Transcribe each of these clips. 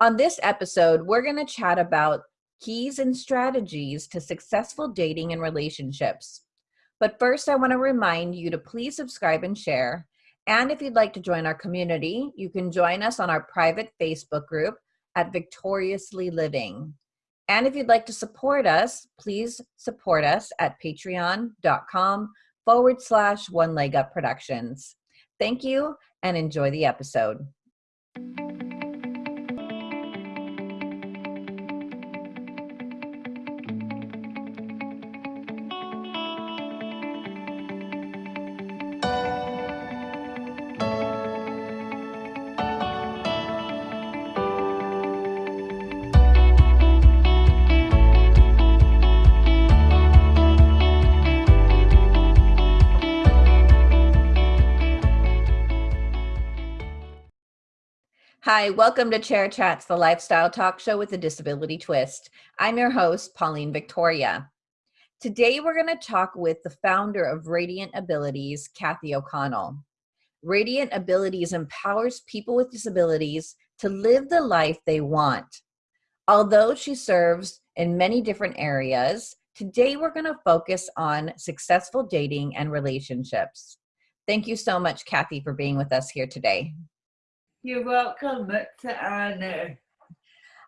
On this episode, we're going to chat about keys and strategies to successful dating and relationships. But first, I want to remind you to please subscribe and share. And if you'd like to join our community, you can join us on our private Facebook group at Victoriously Living. And if you'd like to support us, please support us at patreon.com forward slash one leg up productions. Thank you and enjoy the episode. Hi, welcome to Chair Chats, the lifestyle talk show with a disability twist. I'm your host, Pauline Victoria. Today, we're going to talk with the founder of Radiant Abilities, Kathy O'Connell. Radiant Abilities empowers people with disabilities to live the life they want. Although she serves in many different areas, today we're going to focus on successful dating and relationships. Thank you so much, Kathy, for being with us here today. You're welcome. It's an honor.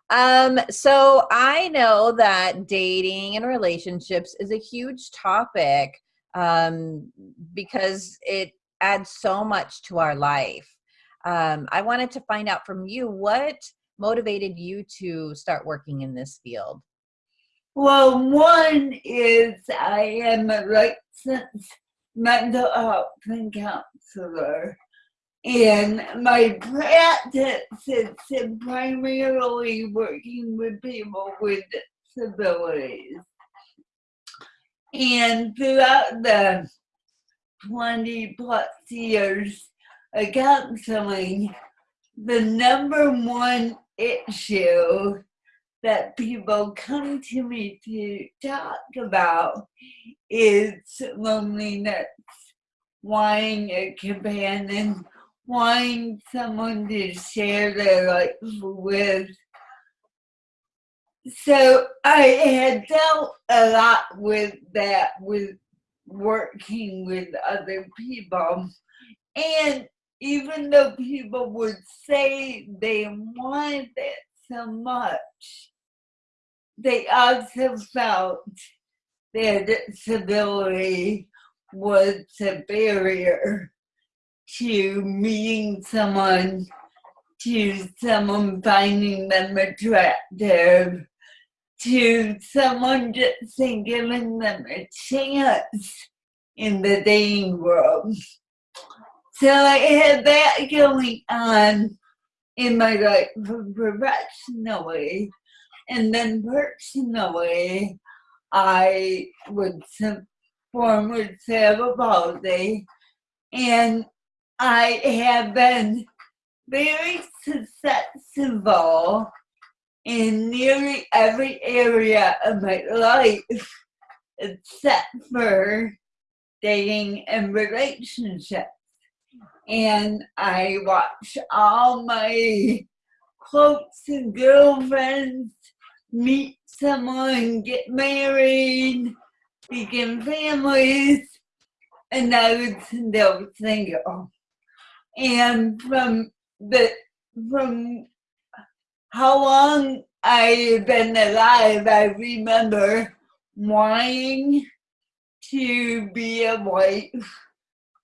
Um, so I know that dating and relationships is a huge topic um, because it adds so much to our life. Um, I wanted to find out from you what motivated you to start working in this field. Well, one is I am a licensed mental health and counselor. And my practice is primarily working with people with disabilities. And throughout the 20 plus years of counseling, the number one issue that people come to me to talk about is loneliness, wanting a companion, wanting someone to share their life with. So I had dealt a lot with that, with working with other people. And even though people would say they wanted it so much, they also felt their disability was a barrier to meeting someone, to someone finding them attractive, to someone just giving them a chance in the dating world. So I had that going on in my life professionally. And then personally, I would form with cerebral palsy and I have been very successful in nearly every area of my life except for dating and relationships. And I watch all my quotes and girlfriends meet someone, get married, begin families, and I would still single and from the from how long I've been alive, I remember wanting to be a wife,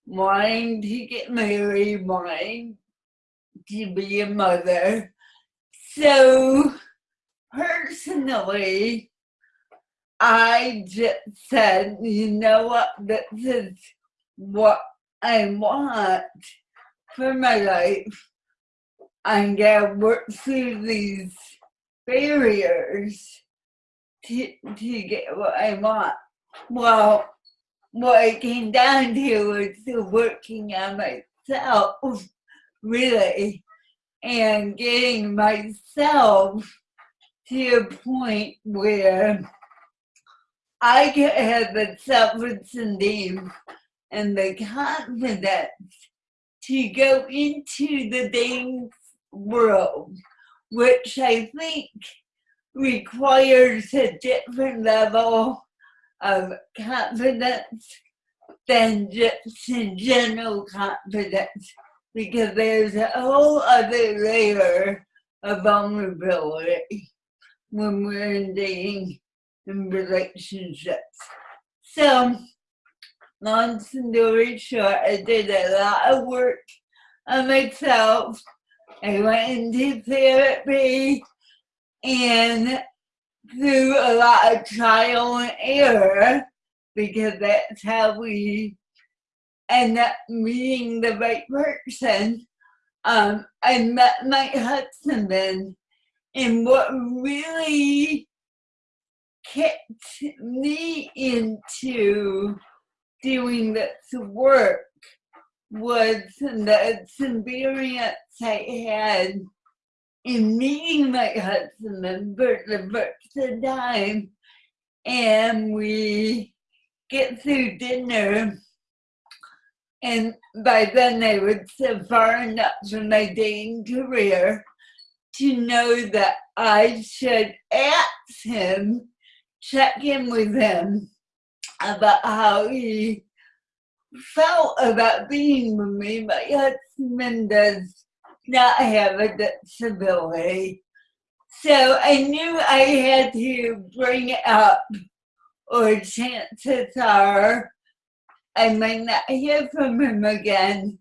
wanting to get married, wanting to be a mother. So personally, I just said, you know what, this is what I want for my life. I'm gonna work through these barriers to, to get what I want. Well, what I came down to was working on myself, really, and getting myself to a point where I could have the self-esteem and the confidence to go into the dating world which I think requires a different level of confidence than just general confidence because there's a whole other layer of vulnerability when we're in dating and relationships. So, long story short, I did a lot of work on myself. I went into therapy and through a lot of trial and error because that's how we end up meeting the right person. Um, I met my husband and what really kicked me into doing this work was the experience I had in meeting my husband for the first time and we get through dinner. And by then I was so far enough in my dating career to know that I should ask him, check in with him about how he felt about being with me. My husband does not have a disability. So I knew I had to bring it up, or chances are I might not hear from him again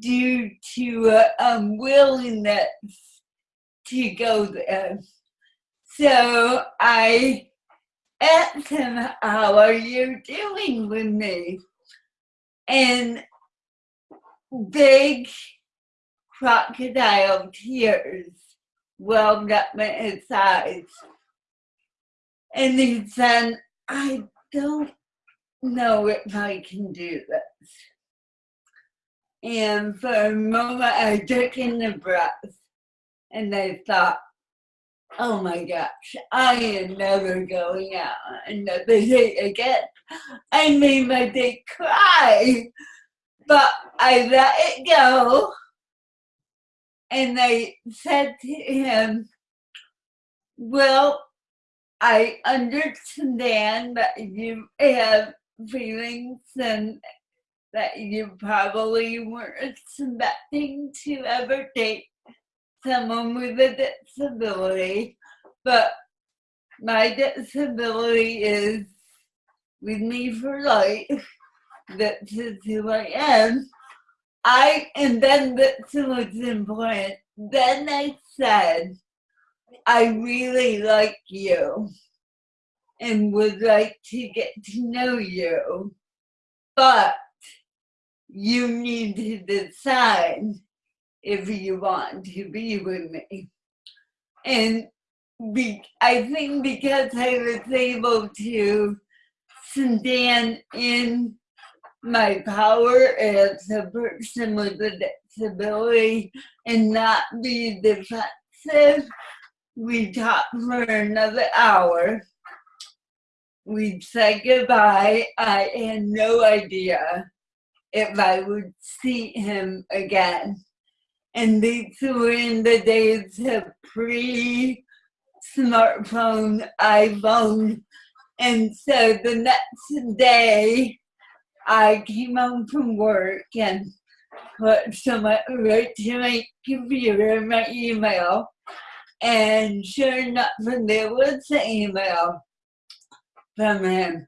due to um, unwillingness to go there. So I him, How are you doing with me? And big crocodile tears welled up in his eyes. And he said, I don't know if I can do this. And for a moment, I took in the breath and I thought, oh my gosh, I am never going out another day again. I made my date cry, but I let it go. And I said to him, well, I understand that you have feelings and that you probably weren't expecting to ever date someone with a disability, but my disability is with me for life. That is who I am. I and then that's what's important. Then I said, I really like you and would like to get to know you, but you need to decide if you want to be with me. And be, I think because I was able to stand in my power as a person with a disability and not be defensive, we talked for another hour. We said goodbye. I had no idea if I would see him again. And these were in the days of pre smartphone, iPhone. And so the next day, I came home from work and put some right to my computer, my email, and sure enough, there was an email from him,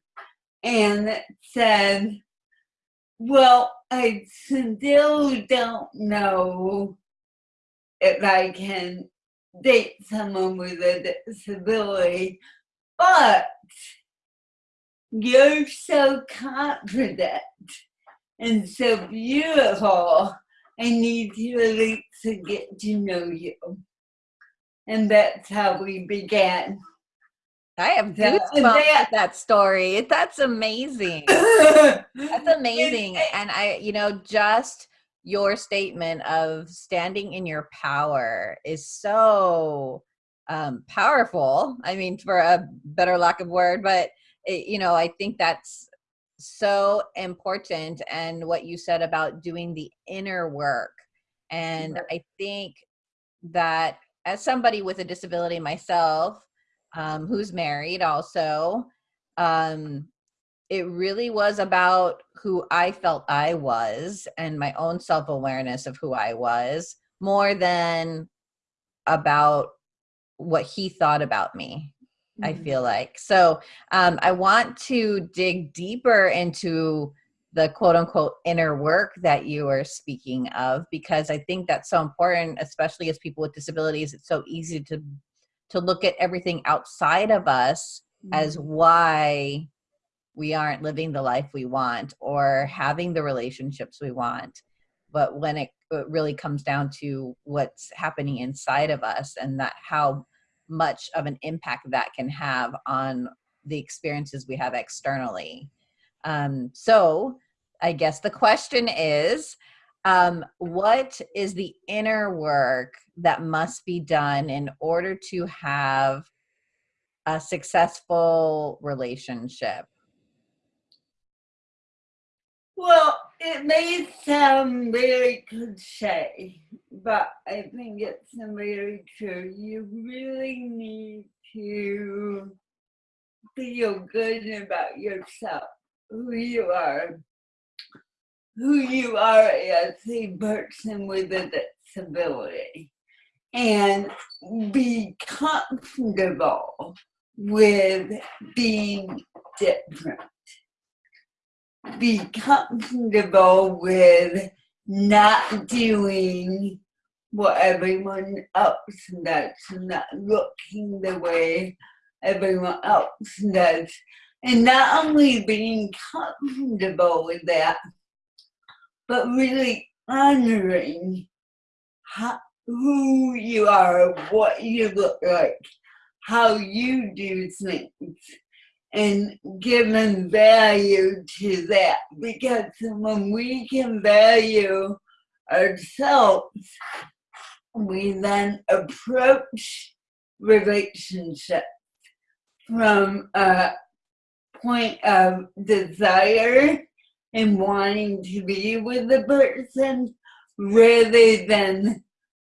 and it said, well, I still don't know if I can date someone with a disability, but you're so confident and so beautiful. I need to at least get to know you. And that's how we began. I have goosebumps that, with that story. That's amazing. That's amazing. And I, you know, just your statement of standing in your power is so um, powerful. I mean, for a better lack of word, but it, you know, I think that's so important. And what you said about doing the inner work, and I think that as somebody with a disability myself, um, who's married also, um, it really was about who I felt I was and my own self awareness of who I was more than about what he thought about me. Mm-hmm. I feel like so. Um, I want to dig deeper into the quote unquote inner work that you are speaking of because I think that's so important, especially as people with disabilities. It's so easy to to look at everything outside of us mm-hmm. as why we aren't living the life we want or having the relationships we want. But when it, it really comes down to what's happening inside of us and that how much of an impact that can have on the experiences we have externally. Um, so I guess the question is, um, what is the inner work that must be done in order to have a successful relationship? Well, it may sound very cliche, but I think it's very true. You really need to feel good about yourself, who you are, who you are as a person with a disability, and be comfortable with being different be comfortable with not doing what everyone else does, not looking the way everyone else does. And not only being comfortable with that, but really honoring how, who you are, what you look like, how you do things and giving value to that. Because when we can value ourselves, we then approach relationships from a point of desire and wanting to be with the person rather than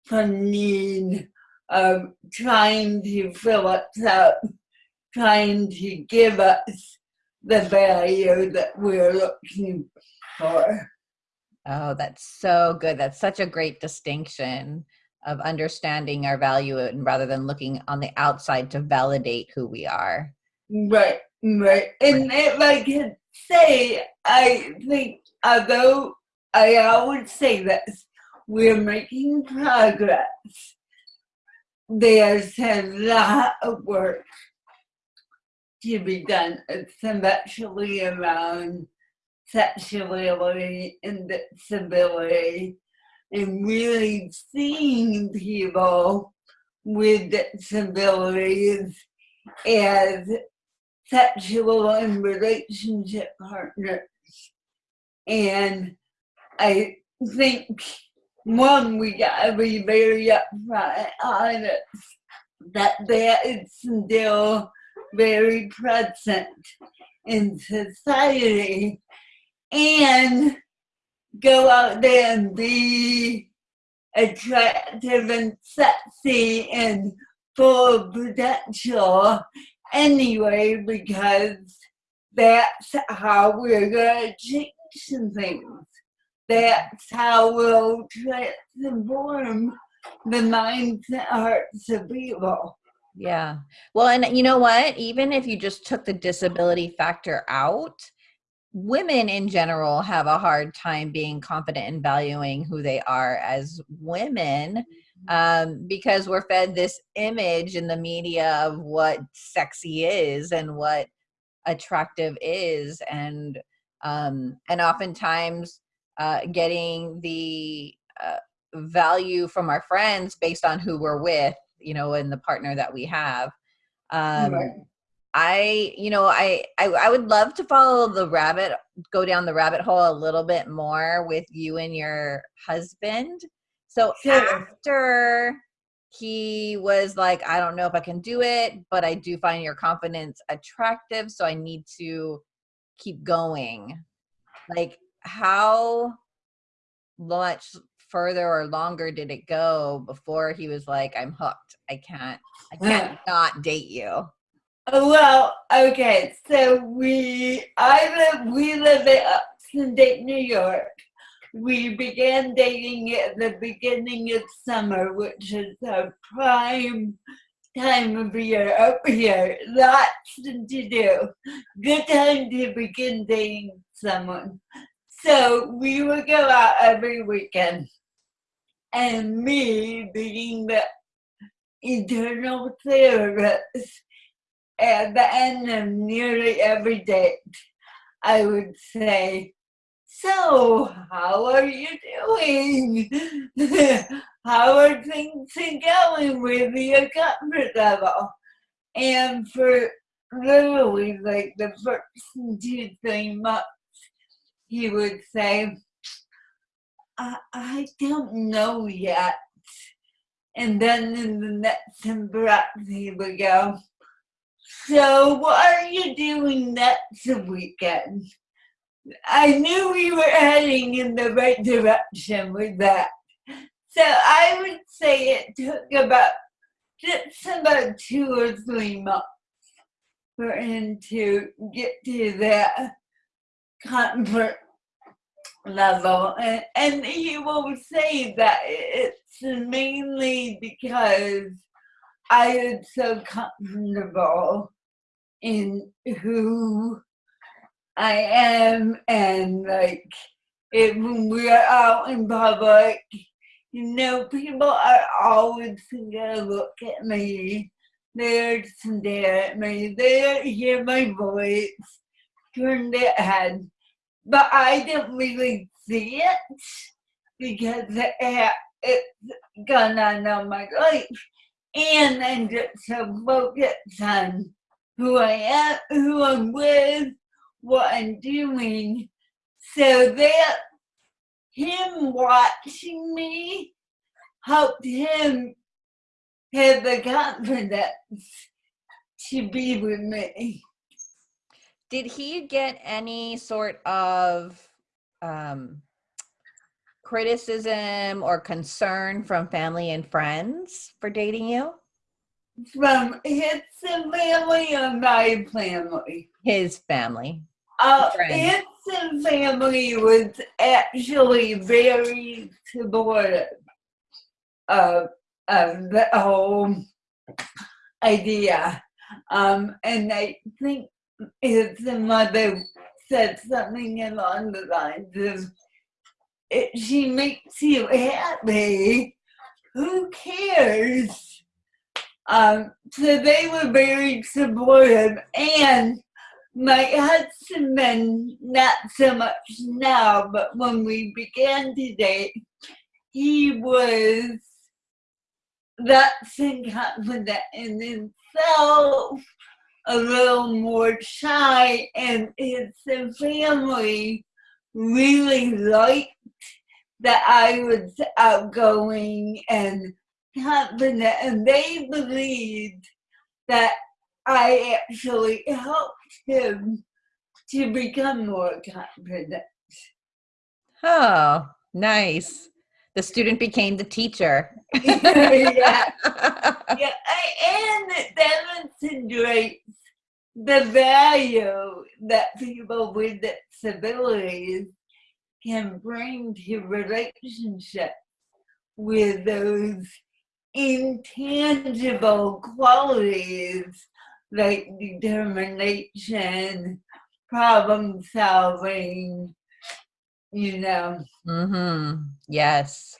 from need of trying to fill us up trying to give us the value that we're looking for. Oh, that's so good. That's such a great distinction of understanding our value and rather than looking on the outside to validate who we are. Right, right. And if I can say, I think although I always say this, we're making progress. There's a lot of work to be done, especially around sexuality and disability, and really seeing people with disabilities as sexual and relationship partners. And I think one, we gotta be very upfront honest that there is still very present in society and go out there and be attractive and sexy and full of potential anyway because that's how we're going to change things. That's how we'll transform the minds and hearts of people. Yeah. Well, and you know what? Even if you just took the disability factor out, women in general have a hard time being confident in valuing who they are as women mm-hmm. um, because we're fed this image in the media of what sexy is and what attractive is and um, and oftentimes uh, getting the uh, value from our friends based on who we're with you know and the partner that we have um right. i you know I, I i would love to follow the rabbit go down the rabbit hole a little bit more with you and your husband so sure. after he was like i don't know if i can do it but i do find your confidence attractive so i need to keep going like how much further or longer did it go before he was like, I'm hooked. I can't, I can't not date you? Uh, well, okay, so we, I live, we live in upstate New York. We began dating at the beginning of summer, which is a prime time of year oh, up here. Lots to do. Good time to begin dating someone. So we would go out every weekend. And me being the eternal therapist at the end of nearly every date, I would say, so, how are you doing? how are things going with your comfort level? And for literally like the first two, three months, he would say, I, I don't know yet. And then in the next breath, he would go, So, what are you doing next weekend? I knew we were heading in the right direction with that. So, I would say it took about just about two or three months for him to get to that comfort level. And, and he will say that it's mainly because I am so comfortable in who I am and like if we're out in public, you know, people are always gonna look at me. They're stare at me. They hear my voice, turn their head but I didn't really see it because it, it's gone on all my life. And I'm just so focused on who I am, who I'm with, what I'm doing. So that him watching me helped him have the confidence to be with me did he get any sort of um, criticism or concern from family and friends for dating you? From his family or my family? His family. Uh, his family was actually very supportive of, of the whole idea. Um, and I think his mother said something along the lines of, if she makes you happy, who cares? Um, so they were very supportive and my husband, not so much now, but when we began to date, he was that confident in himself a little more shy and his family really liked that I was outgoing and confident and they believed that I actually helped him to become more confident. Oh, nice. The student became the teacher. yeah. yeah. And it demonstrates the value that people with disabilities can bring to relationships with those intangible qualities like determination, problem solving, you know. Mm-hmm. Yes.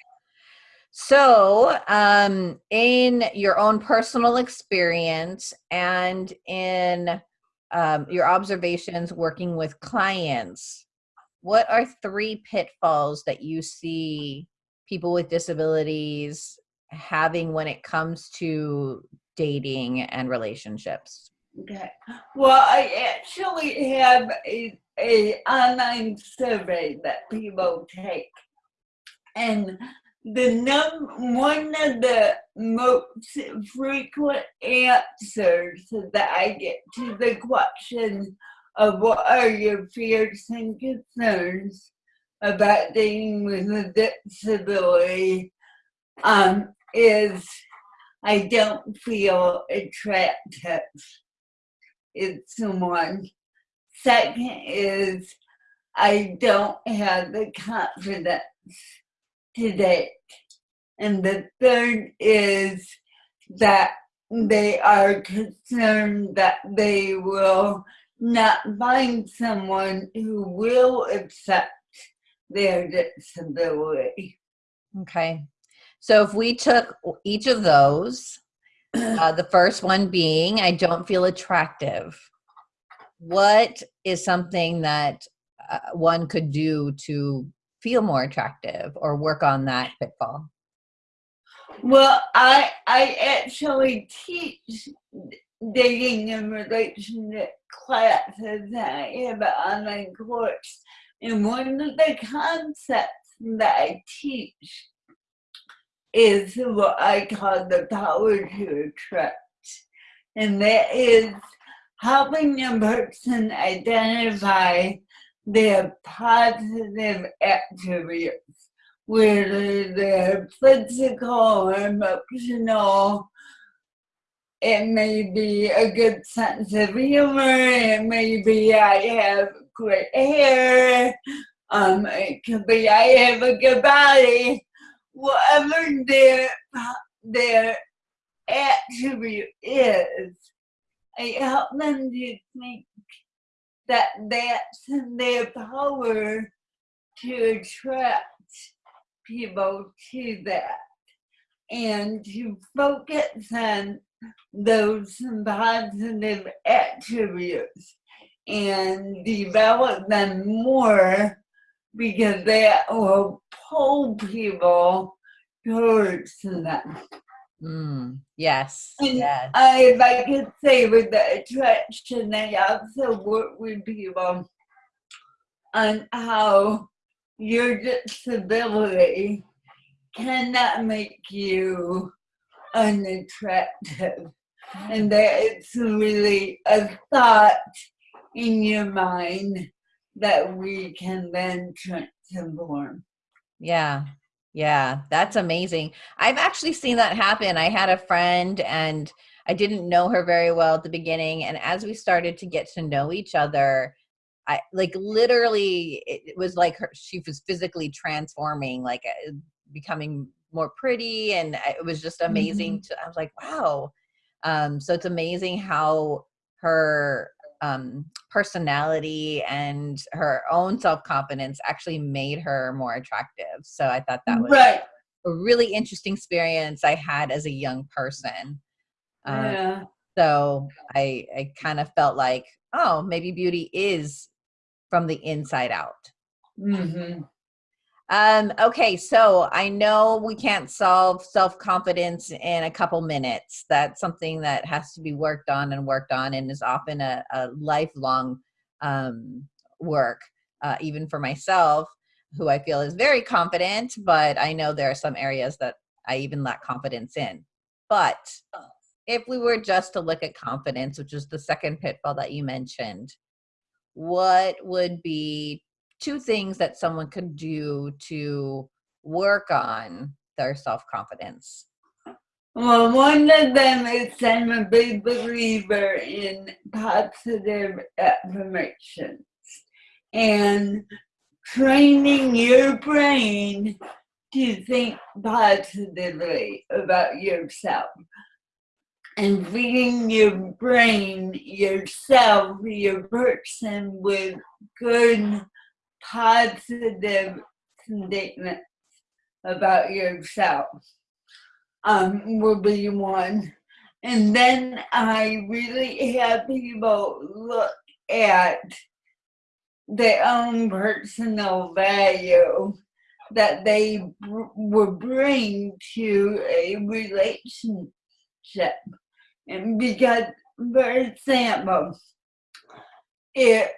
So, um, in your own personal experience and in um, your observations working with clients, what are three pitfalls that you see people with disabilities having when it comes to dating and relationships? Okay. Well, I actually have a, a online survey that people take. And the num one of the most frequent answers that I get to the question of what are your fears and concerns about dealing with a disability um, is I don't feel attractive. It's one. Second is I don't have the confidence to date. And the third is that they are concerned that they will not find someone who will accept their disability. Okay. So if we took each of those, uh, the first one being, I don't feel attractive. What is something that uh, one could do to feel more attractive or work on that pitfall? Well, I I actually teach dating and relationship classes. I have an online course, and one of the concepts that I teach is what I call the power to attract, and that is helping a person identify their positive attributes, whether they're physical or emotional. It may be a good sense of humor. It may be I have great hair. Um, it could be I have a good body. Whatever their their attribute is, I help them to think that that's in their power to attract people to that and to focus on those positive attributes and develop them more because that will pull people towards them. Mm, yes. And yes. I, if I could say with the attraction, I also work with people on how your disability cannot make you unattractive. And that it's really a thought in your mind that we can then transform. Yeah. Yeah, that's amazing. I've actually seen that happen. I had a friend and I didn't know her very well at the beginning. And as we started to get to know each other, I like literally, it was like her, she was physically transforming, like uh, becoming more pretty. And it was just amazing. Mm-hmm. To, I was like, wow. Um, so it's amazing how her um, personality and her own self confidence actually made her more attractive. So I thought that was right. a really interesting experience I had as a young person. Um, yeah. So I I kind of felt like, oh, maybe beauty is from the inside out. Mm-hmm. Um, okay, so I know we can't solve self confidence in a couple minutes. That's something that has to be worked on and worked on, and is often a, a lifelong um, work, uh, even for myself, who I feel is very confident, but I know there are some areas that I even lack confidence in. But if we were just to look at confidence, which is the second pitfall that you mentioned, what would be two things that someone could do to work on their self-confidence. Well one of them is i'm a big believer in positive affirmations and training your brain to think positively about yourself and feeding your brain, yourself, your person with good positive statements about yourself um, will be one. And then I really have people look at their own personal value that they will bring to a relationship. And because, for example, if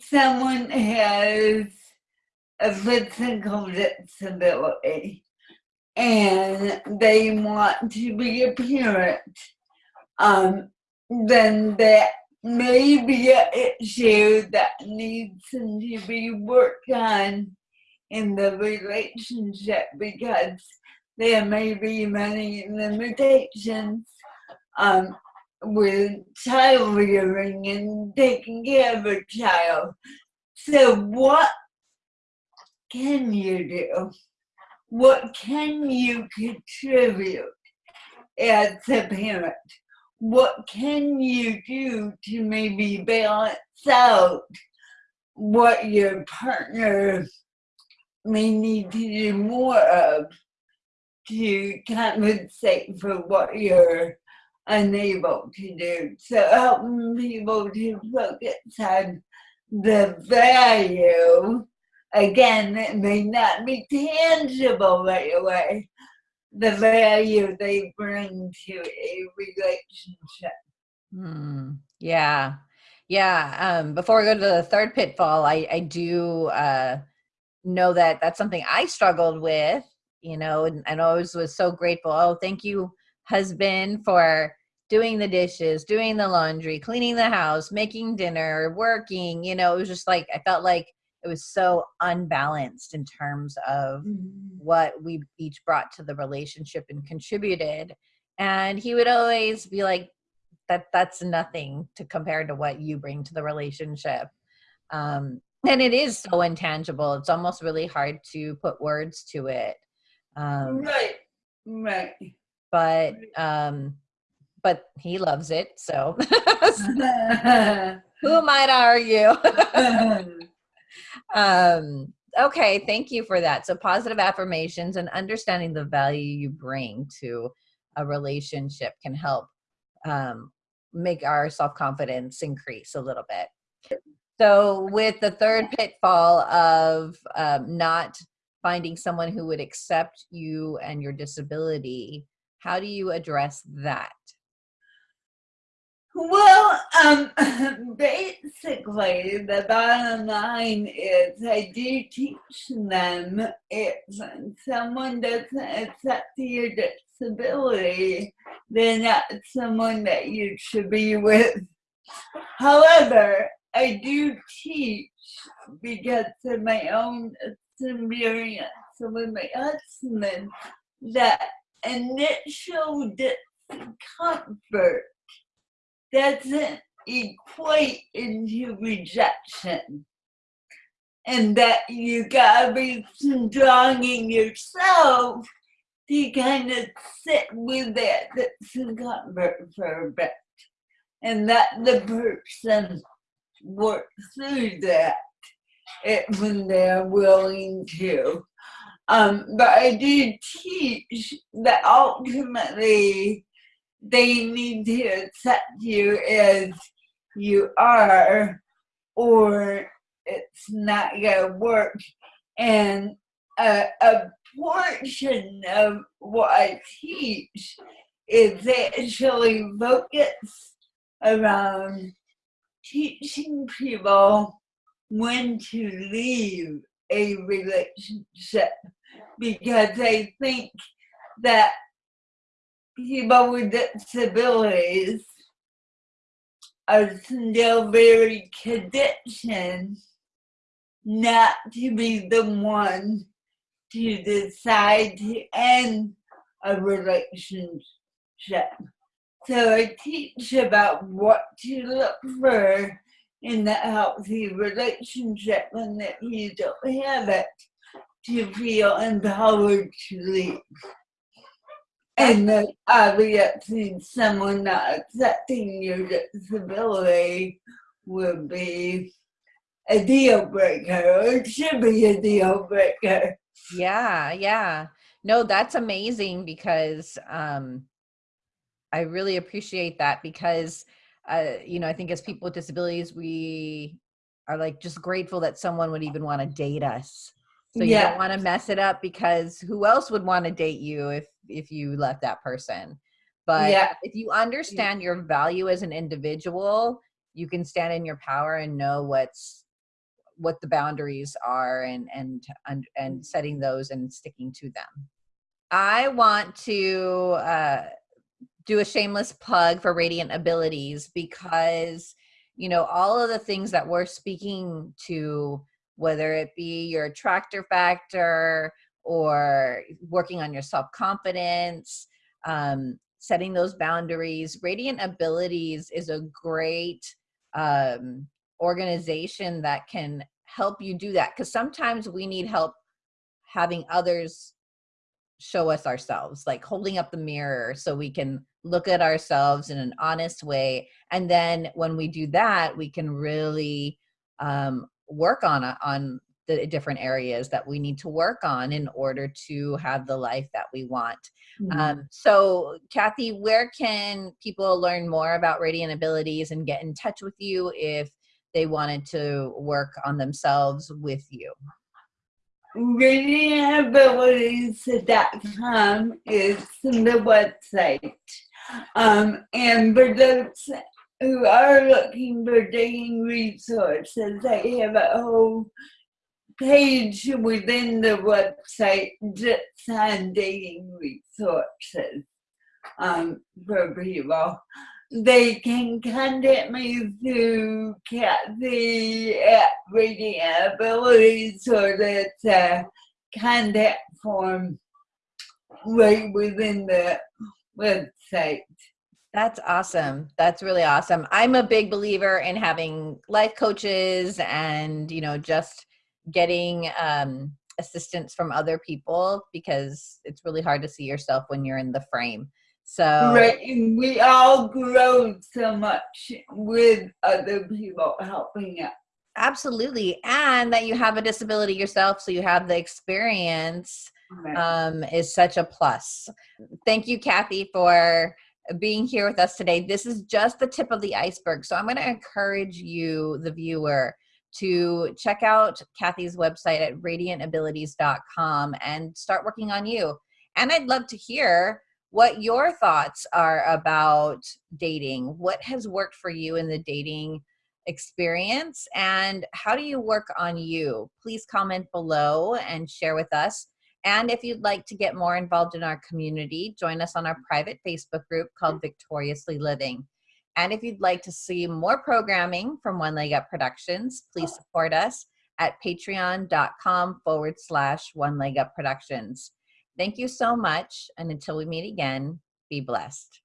someone has a physical disability and they want to be a parent, um, then that may be an issue that needs to be worked on in the relationship because there may be many limitations. Um, with child rearing and taking care of a child. So, what can you do? What can you contribute as a parent? What can you do to maybe balance out what your partner may need to do more of to compensate for what you're unable to do. So helping people to focus on the value, again, it may not be tangible right away, the value they bring to a relationship. Hmm. Yeah. Yeah. Um, before we go to the third pitfall, I, I do uh, know that that's something I struggled with, you know, and, and always was so grateful. Oh, thank you, husband, for doing the dishes, doing the laundry, cleaning the house, making dinner, working. You know, it was just like, I felt like it was so unbalanced in terms of Mm-hmm. what we each brought to the relationship and contributed. And he would always be like, that that's nothing to compare to what you bring to the relationship. Um, and it is so intangible. It's almost really hard to put words to it. Um, Right, right. but um, but he loves it. So who might argue? um, okay, thank you for that. So positive affirmations and understanding the value you bring to a relationship can help um, make our self confidence increase a little bit. So, with the third pitfall of um, not finding someone who would accept you and your disability, how do you address that? Well, um, basically, the bottom line is I do teach them if someone doesn't accept your disability, they're not someone that you should be with. However, I do teach because of my own experience with my husband that initial discomfort doesn't equate into rejection. And that you gotta be strong in yourself to kind of sit with that discomfort for a bit. And that the person works through that when they're willing to. Um, but I do teach that ultimately they need to accept you as you are, or it's not gonna work. And a, a portion of what I teach is actually focused around teaching people when to leave a relationship because I think that people with disabilities are still very conditioned not to be the one to decide to end a relationship. So I teach about what to look for in that healthy relationship and that you don't have it to feel empowered to leave. And that obviously someone not accepting your disability would be a deal breaker. It should be a deal breaker. Yeah, yeah. No, that's amazing because um I really appreciate that because uh you know, I think as people with disabilities we are like just grateful that someone would even want to date us. So you Yeah. don't want to mess it up because who else would want to date you if if you left that person? But Yeah. if you understand your value as an individual, you can stand in your power and know what's what the boundaries are and and and, and setting those and sticking to them. I want to uh, do a shameless plug for Radiant Abilities because you know all of the things that we're speaking to whether it be your attractor factor or working on your self confidence, um, setting those boundaries. Radiant Abilities is a great um, organization that can help you do that because sometimes we need help having others show us ourselves, like holding up the mirror so we can look at ourselves in an honest way. And then when we do that, we can really um, work on on the different areas that we need to work on in order to have the life that we want. Mm-hmm. Um, so, Kathy, where can people learn more about Radiant Abilities and get in touch with you if they wanted to work on themselves with you? RadiantAbilities.com is the website. Um, and for those who are looking for dating resources, I have a whole page within the website just on dating resources um, for people. They can contact me through Kathy at Radiant Abilities or that's a contact form right within the website. That's awesome. That's really awesome. I'm a big believer in having life coaches and, you know, just getting um, assistance from other people because it's really hard to see yourself when you're in the frame. So right, and we all grow so much with other people helping us. Absolutely, and that you have a disability yourself, so you have the experience right. um, is such a plus. Thank you, Kathy, for being here with us today. This is just the tip of the iceberg. So I'm going to encourage you, the viewer, to check out Kathy's website at radiantabilities.com and start working on you. And I'd love to hear what your thoughts are about dating. What has worked for you in the dating experience and how do you work on you? Please comment below and share with us. And if you'd like to get more involved in our community, join us on our private Facebook group called Victoriously Living. And if you'd like to see more programming from One Leg Up Productions, please support us at patreon.com forward slash One Leg Up Productions. Thank you so much. And until we meet again, be blessed.